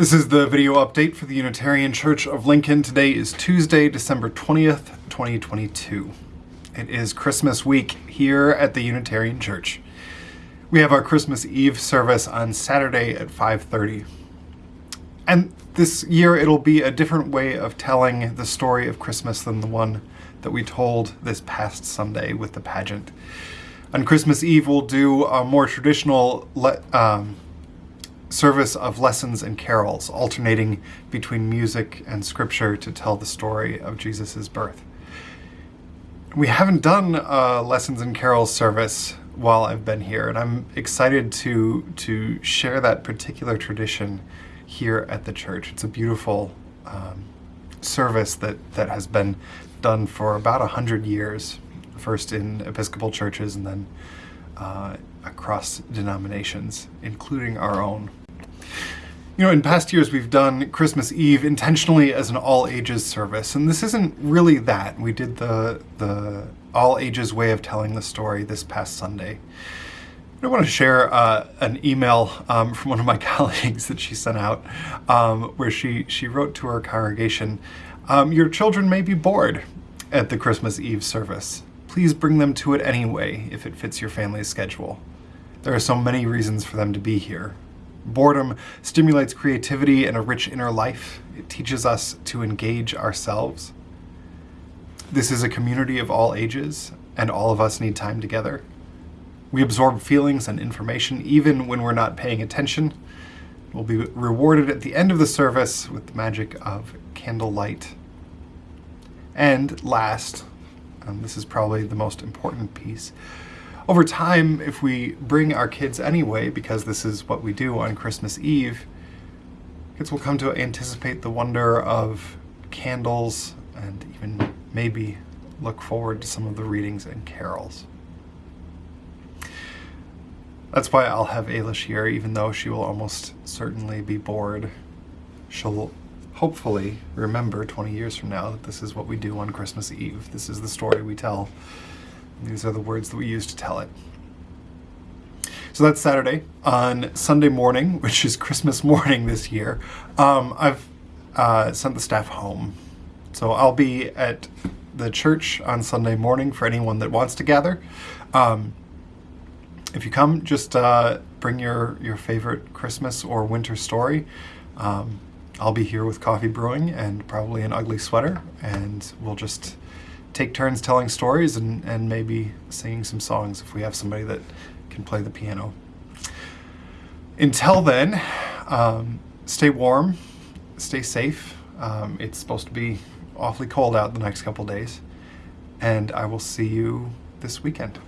This is the video update for the Unitarian Church of Lincoln. Today is Tuesday, December 20th, 2022. It is Christmas week here at the Unitarian Church. We have our Christmas Eve service on Saturday at 5.30. And this year it'll be a different way of telling the story of Christmas than the one that we told this past Sunday with the pageant. On Christmas Eve we'll do a more traditional um, service of lessons and carols, alternating between music and scripture to tell the story of Jesus' birth. We haven't done a lessons and carols service while I've been here, and I'm excited to, to share that particular tradition here at the church. It's a beautiful um, service that, that has been done for about a hundred years, first in Episcopal churches and then uh, across denominations, including our own. You know, in past years we've done Christmas Eve intentionally as an all ages service, and this isn't really that. We did the, the all ages way of telling the story this past Sunday. I want to share uh, an email um, from one of my colleagues that she sent out um, where she, she wrote to her congregation, um, Your children may be bored at the Christmas Eve service. Please bring them to it anyway if it fits your family's schedule. There are so many reasons for them to be here. Boredom stimulates creativity and a rich inner life. It teaches us to engage ourselves. This is a community of all ages, and all of us need time together. We absorb feelings and information even when we're not paying attention. We'll be rewarded at the end of the service with the magic of candlelight. And last, and this is probably the most important piece, over time, if we bring our kids anyway, because this is what we do on Christmas Eve, kids will come to anticipate the wonder of candles and even maybe look forward to some of the readings and carols. That's why I'll have Ayla here, even though she will almost certainly be bored. She'll hopefully remember 20 years from now that this is what we do on Christmas Eve. This is the story we tell these are the words that we use to tell it. So that's Saturday. On Sunday morning, which is Christmas morning this year, um, I've uh, sent the staff home. So I'll be at the church on Sunday morning for anyone that wants to gather. Um, if you come, just uh, bring your, your favorite Christmas or winter story. Um, I'll be here with coffee brewing and probably an ugly sweater, and we'll just take turns telling stories and, and maybe singing some songs if we have somebody that can play the piano. Until then, um, stay warm, stay safe. Um, it's supposed to be awfully cold out the next couple days, and I will see you this weekend.